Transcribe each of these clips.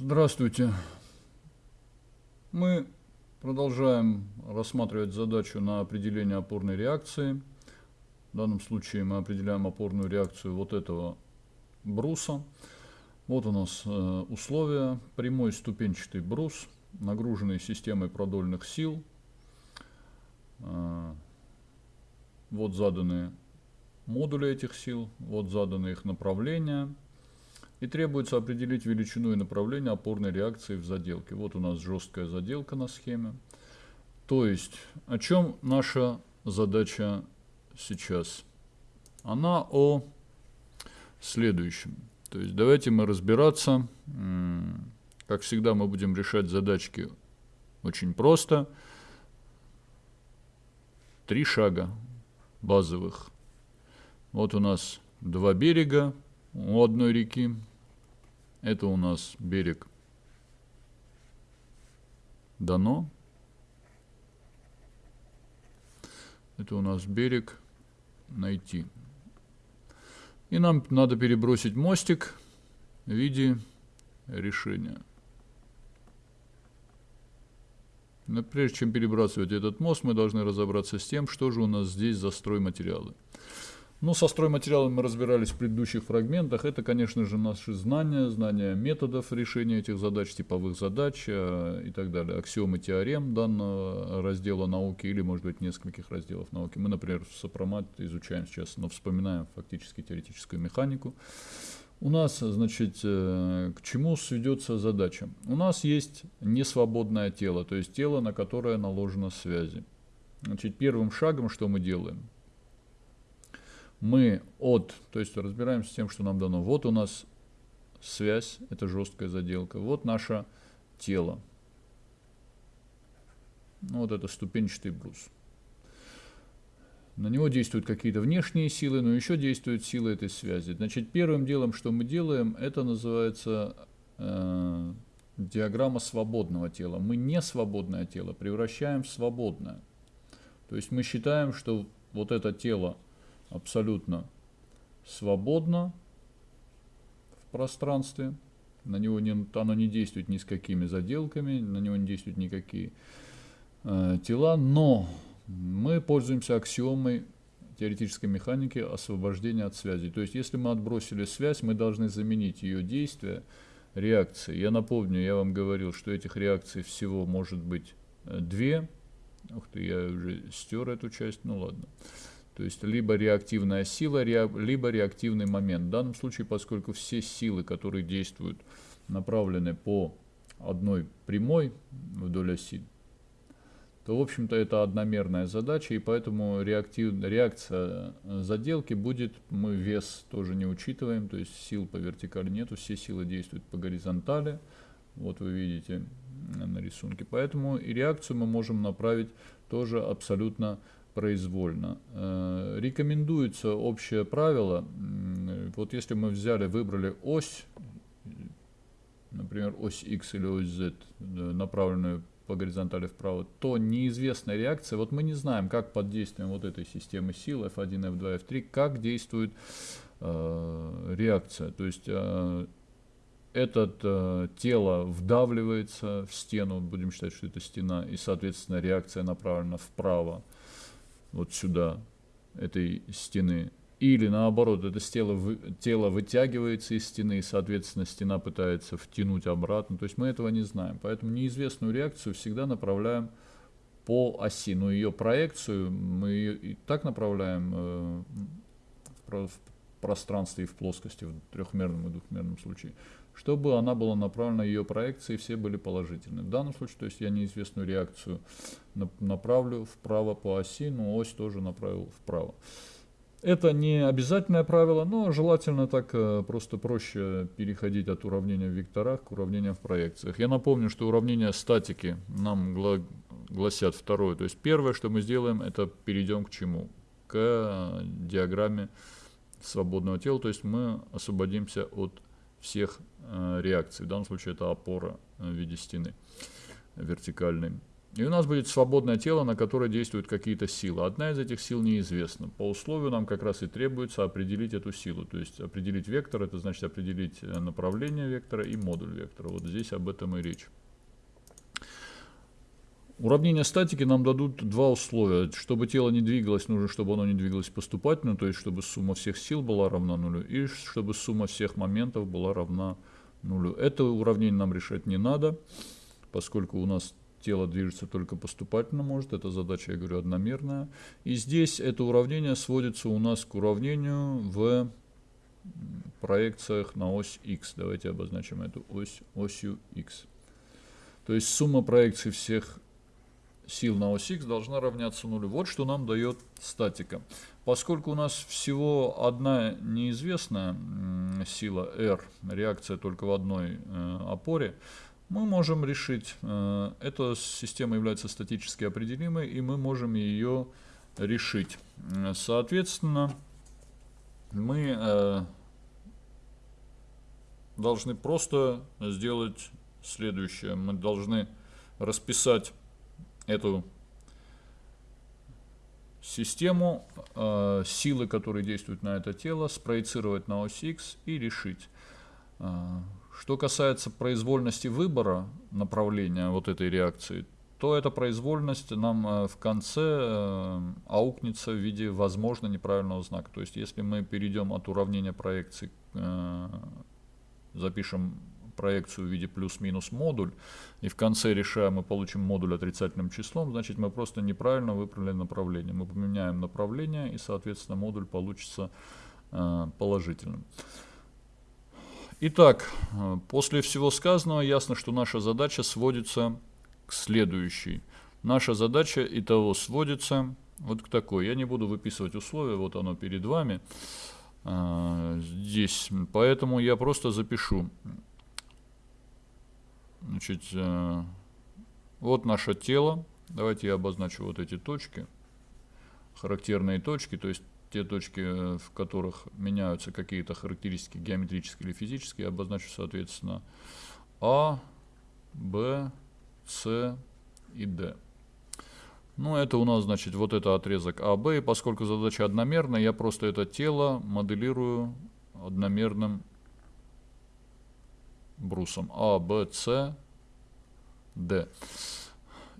Здравствуйте. Мы продолжаем рассматривать задачу на определение опорной реакции. В данном случае мы определяем опорную реакцию вот этого бруса. Вот у нас э, условия. Прямой ступенчатый брус, нагруженный системой продольных сил. Э, вот заданы модули этих сил, вот заданы их направления. И требуется определить величину и направление опорной реакции в заделке. Вот у нас жесткая заделка на схеме. То есть, о чем наша задача сейчас? Она о следующем. То есть, давайте мы разбираться. Как всегда, мы будем решать задачки очень просто. Три шага базовых. Вот у нас два берега у одной реки. Это у нас берег дано. Это у нас берег найти. И нам надо перебросить мостик в виде решения. Но прежде чем перебрасывать этот мост, мы должны разобраться с тем, что же у нас здесь за стройматериалы. Ну, со стройматериалами мы разбирались в предыдущих фрагментах. Это, конечно же, наши знания, знания методов решения этих задач, типовых задач э, и так далее. Аксиомы теорем данного раздела науки или, может быть, нескольких разделов науки. Мы, например, Сопромат изучаем сейчас, но вспоминаем фактически теоретическую механику. У нас, значит, э, к чему сведется задача? У нас есть несвободное тело, то есть тело, на которое наложено связи. Значит, первым шагом что мы делаем? Мы от, то есть разбираемся с тем, что нам дано. Вот у нас связь, это жесткая заделка. Вот наше тело. Ну, вот это ступенчатый брус. На него действуют какие-то внешние силы, но еще действуют силы этой связи. Значит, первым делом, что мы делаем, это называется э, диаграмма свободного тела. Мы не свободное тело превращаем в свободное. То есть мы считаем, что вот это тело абсолютно свободно в пространстве. На него не, оно не действует ни с какими заделками, на него не действуют никакие э, тела, но мы пользуемся аксиомой теоретической механики освобождения от связи. То есть, если мы отбросили связь, мы должны заменить ее действие реакцией. Я напомню, я вам говорил, что этих реакций всего может быть э, две. Ух ты, я уже стер эту часть, ну ладно. То есть либо реактивная сила, либо реактивный момент. В данном случае, поскольку все силы, которые действуют, направлены по одной прямой вдоль оси, то, в общем-то, это одномерная задача, и поэтому реактив, реакция заделки будет, мы вес тоже не учитываем, то есть сил по вертикали нету, все силы действуют по горизонтали, вот вы видите на рисунке. Поэтому и реакцию мы можем направить тоже абсолютно произвольно. Э, рекомендуется общее правило, вот если мы взяли, выбрали ось, например, ось X или ось Z, направленную по горизонтали вправо, то неизвестная реакция, вот мы не знаем, как под действием вот этой системы сил F1, F2, F3, как действует э, реакция. То есть э, это э, тело вдавливается в стену, будем считать, что это стена, и, соответственно, реакция направлена вправо вот сюда, этой стены. Или наоборот, это тело, тело вытягивается из стены, и, соответственно, стена пытается втянуть обратно. То есть мы этого не знаем. Поэтому неизвестную реакцию всегда направляем по оси. Но ее проекцию мы ее и так направляем э, в пространстве и в плоскости, в трехмерном и двухмерном случае чтобы она была направлена, ее проекции все были положительны. В данном случае, то есть я неизвестную реакцию направлю вправо по оси, но ось тоже направил вправо. Это не обязательное правило, но желательно так э, просто проще переходить от уравнения в векторах к уравнениям в проекциях. Я напомню, что уравнения статики нам гласят второе. То есть первое, что мы сделаем, это перейдем к чему? К диаграмме свободного тела, то есть мы освободимся от всех э, реакций. В данном случае это опора э, в виде стены вертикальной. И у нас будет свободное тело, на которое действуют какие-то силы. Одна из этих сил неизвестна. По условию нам как раз и требуется определить эту силу. То есть определить вектор, это значит определить э, направление вектора и модуль вектора. Вот здесь об этом и речь. Уравнения статики нам дадут два условия. Чтобы тело не двигалось, нужно, чтобы оно не двигалось поступательно, то есть чтобы сумма всех сил была равна нулю, и чтобы сумма всех моментов была равна нулю. Это уравнение нам решать не надо, поскольку у нас тело движется только поступательно может, эта задача, я говорю, одномерная. И здесь это уравнение сводится у нас к уравнению в проекциях на ось x. Давайте обозначим эту ось осью x. То есть сумма проекций всех сил на ось x должна равняться нулю. Вот что нам дает статика. Поскольку у нас всего одна неизвестная сила R, реакция только в одной э, опоре, мы можем решить, э, эта система является статически определимой, и мы можем ее решить. Соответственно, мы э, должны просто сделать следующее. Мы должны расписать эту систему, э, силы, которые действуют на это тело, спроецировать на ось X и решить. Что касается произвольности выбора направления вот этой реакции, то эта произвольность нам э, в конце э, аукнется в виде возможно неправильного знака. То есть если мы перейдем от уравнения проекции, э, запишем проекцию в виде плюс-минус модуль, и в конце решаем, мы получим модуль отрицательным числом, значит мы просто неправильно выбрали направление. Мы поменяем направление, и соответственно модуль получится положительным. Итак, э, после всего сказанного ясно, что наша задача сводится к следующей. Наша задача и того сводится вот к такой. Я не буду выписывать условия, вот оно перед вами э, здесь. Поэтому я просто запишу. Значит, э, вот наше тело. Давайте я обозначу вот эти точки, характерные точки, то есть те точки, э, в которых меняются какие-то характеристики геометрические или физические, я обозначу, соответственно, А, Б, С и Д. Ну, это у нас, значит, вот это отрезок АБ, и поскольку задача одномерная, я просто это тело моделирую одномерным брусом А, Б, С, Д.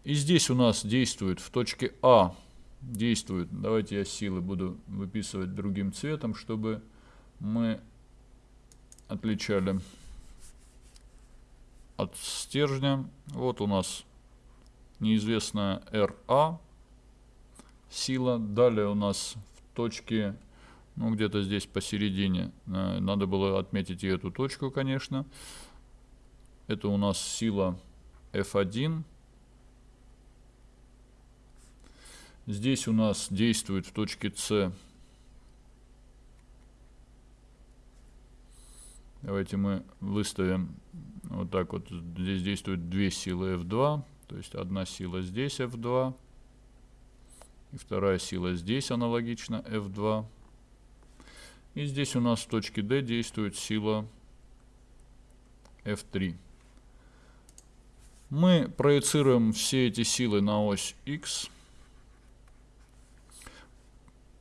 И здесь у нас действует в точке А действует. Давайте я силы буду выписывать другим цветом, чтобы мы отличали от стержня. Вот у нас неизвестная RA сила. Далее у нас в точке, ну где-то здесь посередине, э, надо было отметить и эту точку, конечно. Это у нас сила F1. Здесь у нас действует в точке С. Давайте мы выставим вот так вот. Здесь действуют две силы F2. То есть одна сила здесь F2. И вторая сила здесь аналогично F2. И здесь у нас в точке D действует сила F3. Мы проецируем все эти силы на ось X.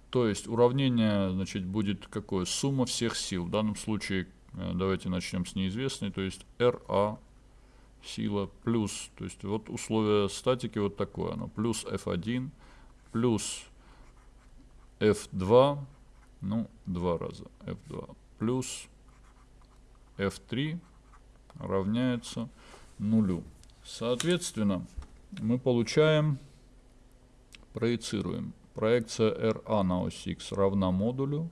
То есть уравнение значит, будет какое? Сумма всех сил. В данном случае э, давайте начнем с неизвестной. То есть RA сила плюс, то есть вот условие статики вот такое оно. Плюс F1 плюс F2, ну, два раза F2, плюс F3 равняется нулю. Соответственно, мы получаем, проецируем проекция RA на ось X равна модулю.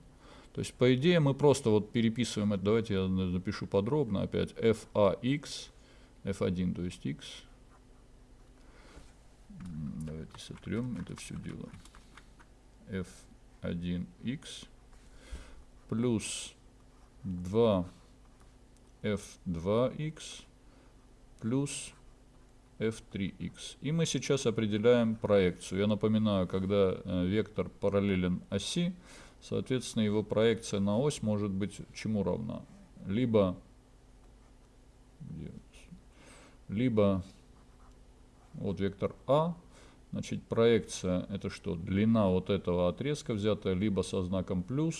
То есть, по идее, мы просто вот переписываем это. Давайте я напишу подробно опять. FAX, F1, то есть X. Давайте сотрем это все дело. F1X плюс 2 F2X плюс f3x. И мы сейчас определяем проекцию. Я напоминаю, когда э, вектор параллелен оси, соответственно, его проекция на ось может быть чему равна? Либо, либо Вот вектор А. Значит, проекция это что? Длина вот этого отрезка взятая либо со знаком плюс,